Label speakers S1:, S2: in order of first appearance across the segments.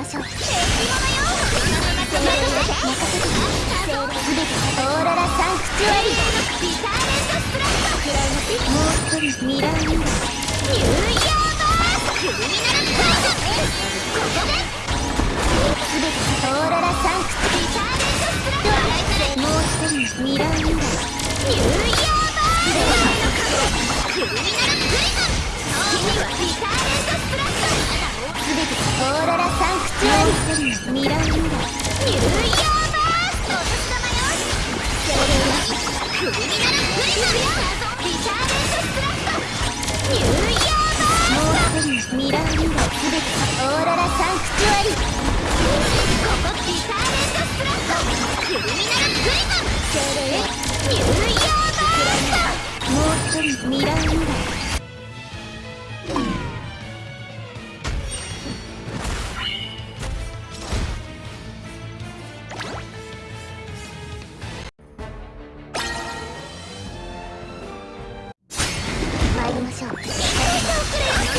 S1: ましょう。敵よ任せてオーロラサンクチュアリビターレントスプラットもう一人ミラーニュー。ヤーバースクリミナルしょう。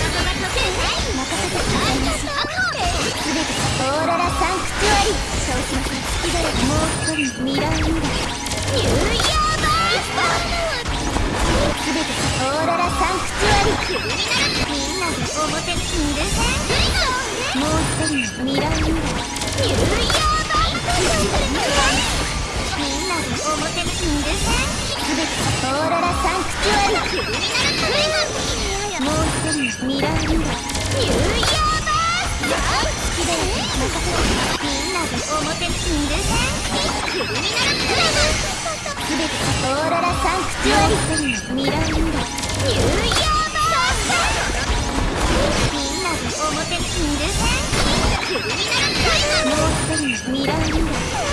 S1: 任せてくださいますすべてオーロラサンクチュアリそうしましょう月だらもう一人ミラーニューニューヤーバースすべてオーロラサンクチュアリ。みんなで表にいるぜもう一人ミラーニューニューヤーバースみんなで表にいるぜすべてオーロラサンクチュアリクリミナルミラーニューニューヤーバース好きだよ任せてみんなで表にいるぜクリミナルクリズンすべてオーロラサンクチュアリミラーニューニューヤーバースみんなで表にいるぜクリミナルクリズンもう一人ミラーニューニュー。